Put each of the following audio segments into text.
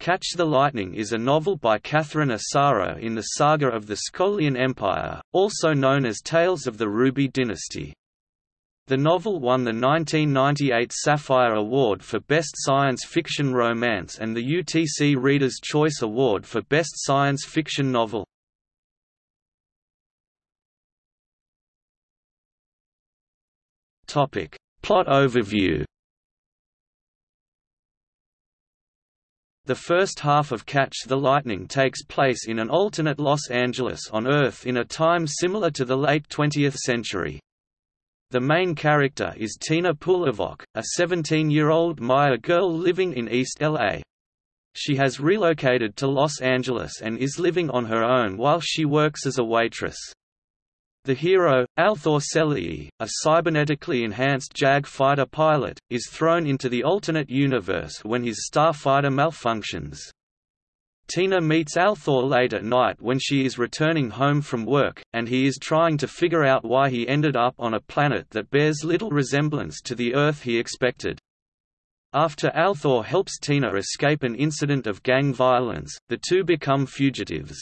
Catch the Lightning is a novel by Catherine Asaro in the saga of the Skolian Empire, also known as Tales of the Ruby Dynasty. The novel won the 1998 Sapphire Award for Best Science Fiction Romance and the UTC Reader's Choice Award for Best Science Fiction Novel. Plot overview The first half of Catch the Lightning takes place in an alternate Los Angeles on Earth in a time similar to the late 20th century. The main character is Tina Pulivok, a 17-year-old Maya girl living in East LA. She has relocated to Los Angeles and is living on her own while she works as a waitress. The hero, Althor Selei, a cybernetically enhanced JAG fighter pilot, is thrown into the alternate universe when his starfighter malfunctions. Tina meets Althor late at night when she is returning home from work, and he is trying to figure out why he ended up on a planet that bears little resemblance to the Earth he expected. After Althor helps Tina escape an incident of gang violence, the two become fugitives.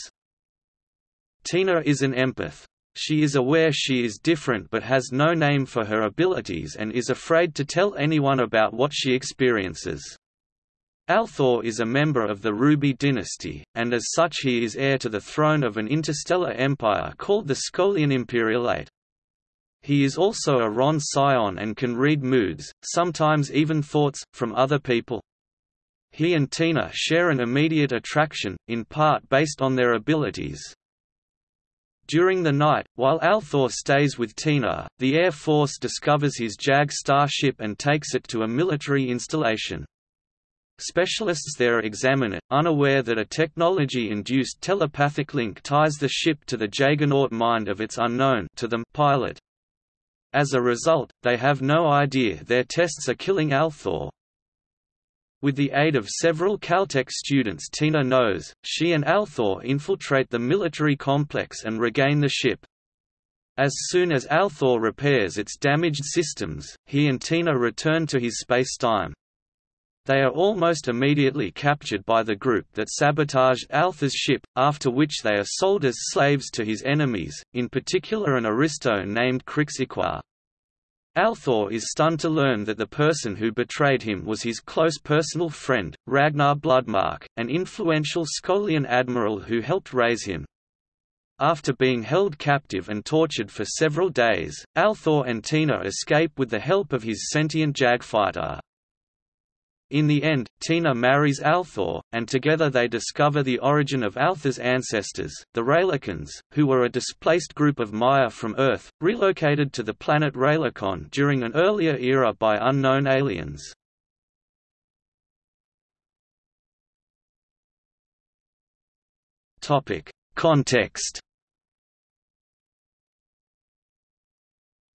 Tina is an empath. She is aware she is different but has no name for her abilities and is afraid to tell anyone about what she experiences. Althor is a member of the Ruby dynasty, and as such he is heir to the throne of an interstellar empire called the Skolian Imperialate. He is also a Rhon psion and can read moods, sometimes even thoughts, from other people. He and Tina share an immediate attraction, in part based on their abilities. During the night, while Althor stays with Tina, the Air Force discovers his JAG starship and takes it to a military installation. Specialists there examine it, unaware that a technology-induced telepathic link ties the ship to the Jagernaut mind of its unknown to them pilot. As a result, they have no idea their tests are killing Althor. With the aid of several Caltech students Tina knows, she and Althor infiltrate the military complex and regain the ship. As soon as Althor repairs its damaged systems, he and Tina return to his spacetime. They are almost immediately captured by the group that sabotaged Althor's ship, after which they are sold as slaves to his enemies, in particular an aristo named Kryx Iquar. Althor is stunned to learn that the person who betrayed him was his close personal friend, Ragnar Bloodmark, an influential Skolian admiral who helped raise him. After being held captive and tortured for several days, Althor and Tina escape with the help of his sentient jag fighter. In the end, Tina marries Althor, and together they discover the origin of Althor's ancestors, the Raylicons, who were a displaced group of Maya from Earth, relocated to the planet Raylicon during an earlier era by unknown aliens. Context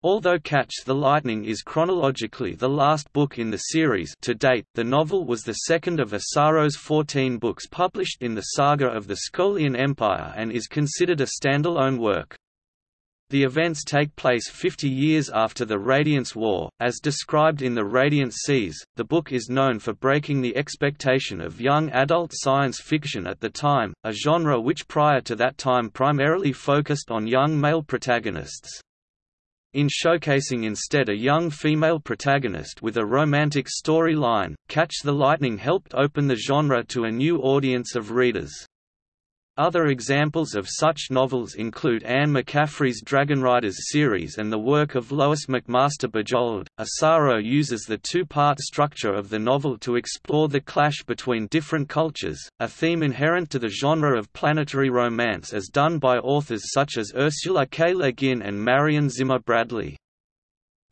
Although Catch the Lightning is chronologically the last book in the series to date, the novel was the second of Asaro's 14 books published in the saga of the Skolian Empire and is considered a standalone work. The events take place 50 years after the Radiance War. As described in The Radiant Seas, the book is known for breaking the expectation of young adult science fiction at the time, a genre which prior to that time primarily focused on young male protagonists. In showcasing instead a young female protagonist with a romantic storyline, Catch the Lightning helped open the genre to a new audience of readers. Other examples of such novels include Anne McCaffrey's Dragonriders series and the work of Lois McMaster Bujold. Asaro uses the two-part structure of the novel to explore the clash between different cultures, a theme inherent to the genre of planetary romance as done by authors such as Ursula K. Le Guin and Marion Zimmer Bradley.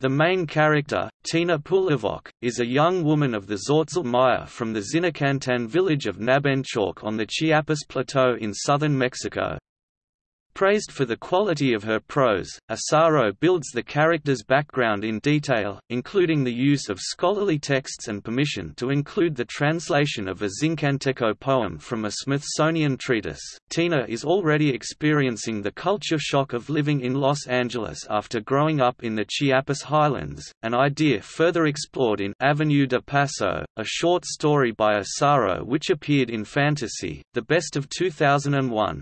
The main character, Tina Pulivok, is a young woman of the Tzotzil Maya from the Zinacantan village of Nabenchauk on the Chiapas Plateau in southern Mexico. Praised for the quality of her prose, Asaro builds the character's background in detail, including the use of scholarly texts and permission to include the translation of a Zinacanteco poem from a Smithsonian treatise. Tina is already experiencing the culture shock of living in Los Angeles after growing up in the Chiapas Highlands, an idea further explored in Avenue de Paso, a short story by Asaro which appeared in Fantasy, the best of 2001.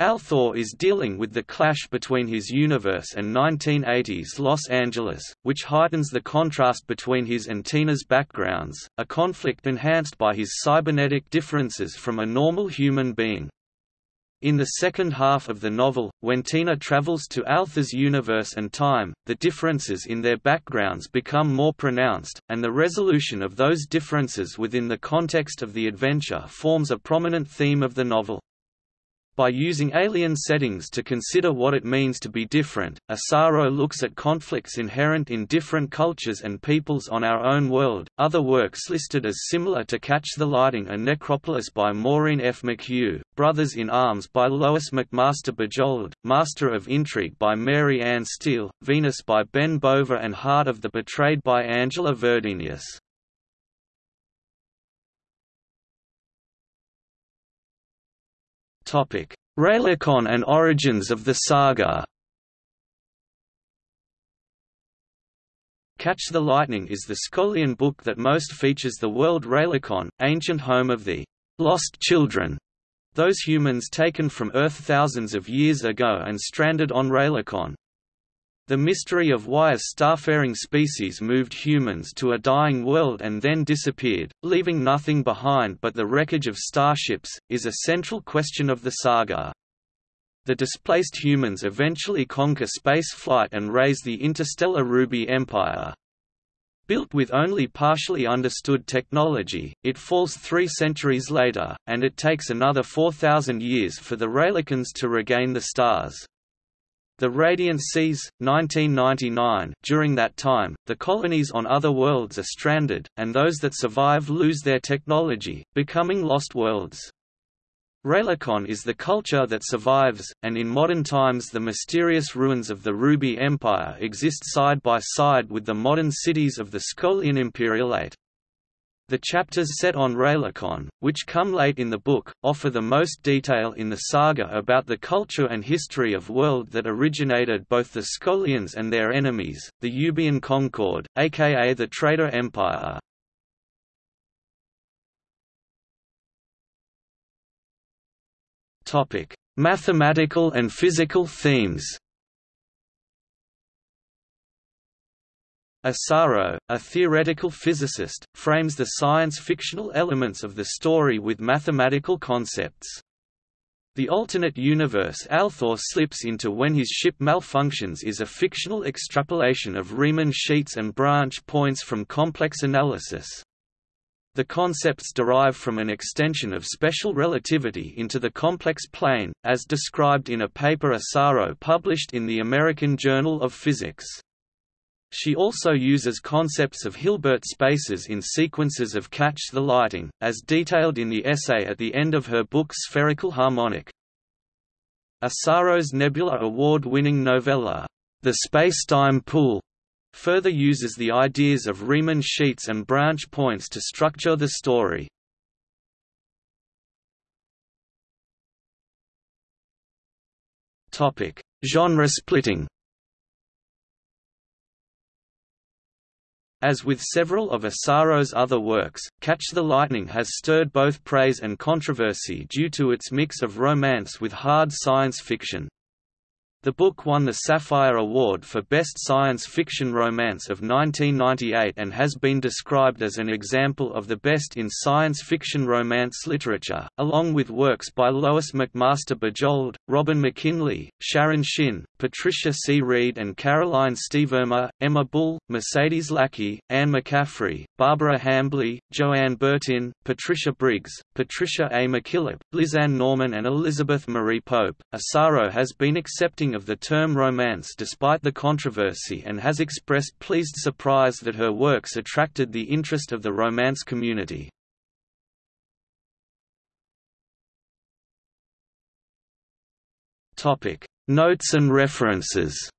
Althor is dealing with the clash between his universe and 1980s Los Angeles, which heightens the contrast between his and Tina's backgrounds, a conflict enhanced by his cybernetic differences from a normal human being. In the second half of the novel, when Tina travels to Althor's universe and time, the differences in their backgrounds become more pronounced, and the resolution of those differences within the context of the adventure forms a prominent theme of the novel. By using alien settings to consider what it means to be different, Asaro looks at conflicts inherent in different cultures and peoples on our own world. Other works listed as similar to Catch the Lighting are Necropolis by Maureen F. McHugh, Brothers in Arms by Lois McMaster Bujold, Master of Intrigue by Mary Ann Steele, Venus by Ben Bova, and Heart of the Betrayed by Angela Verdenius. Raylicon and origins of the saga Catch the Lightning is the Skolian book that most features the world Raylicon, ancient home of the lost children, those humans taken from Earth thousands of years ago and stranded on Raylicon. The mystery of why a starfaring species moved humans to a dying world and then disappeared, leaving nothing behind but the wreckage of starships, is a central question of the saga. The displaced humans eventually conquer space flight and raise the interstellar Ruby Empire. Built with only partially understood technology, it falls three centuries later, and it takes another 4,000 years for the Raylicons to regain the stars. The Radiant Seas, 1999 During that time, the colonies on other worlds are stranded, and those that survive lose their technology, becoming lost worlds. Raylicon is the culture that survives, and in modern times the mysterious ruins of the Ruby Empire exist side by side with the modern cities of the Skolian Imperialate. The chapters set on Raylicon, which come late in the book, offer the most detail in the saga about the culture and history of world that originated both the Skolians and their enemies, the Eubian Concord, aka the Traitor Empire. Mathematical and physical themes Asaro, a theoretical physicist, frames the science-fictional elements of the story with mathematical concepts. The alternate universe Althor slips into when his ship malfunctions is a fictional extrapolation of Riemann sheets and branch points from complex analysis. The concepts derive from an extension of special relativity into the complex plane, as described in a paper Asaro published in the American Journal of Physics. She also uses concepts of Hilbert spaces in sequences of Catch the Lighting, as detailed in the essay at the end of her book Spherical Harmonic. Asaro's Nebula Award-winning novella, The Spacetime Pool, further uses the ideas of Riemann sheets and branch points to structure the story. Genre splitting As with several of Asaro's other works, Catch the Lightning has stirred both praise and controversy due to its mix of romance with hard science fiction. The book won the Sapphire Award for Best Science Fiction Romance of 1998 and has been described as an example of the best in science fiction romance literature, along with works by Lois McMaster Bujold, Robin McKinley, Sharon Shinn, Patricia C. Wrede and Caroline Stevermer, Emma Bull, Mercedes Lackey, Anne McCaffrey, Barbara Hambly, Joanne Bertin, Patricia Briggs, Patricia A. McKillip, Lisanne Norman and Elizabeth Marie Pope. Asaro has been accepting of the term romance despite the controversy and has expressed pleased surprise that her works attracted the interest of the romance community. Notes and references.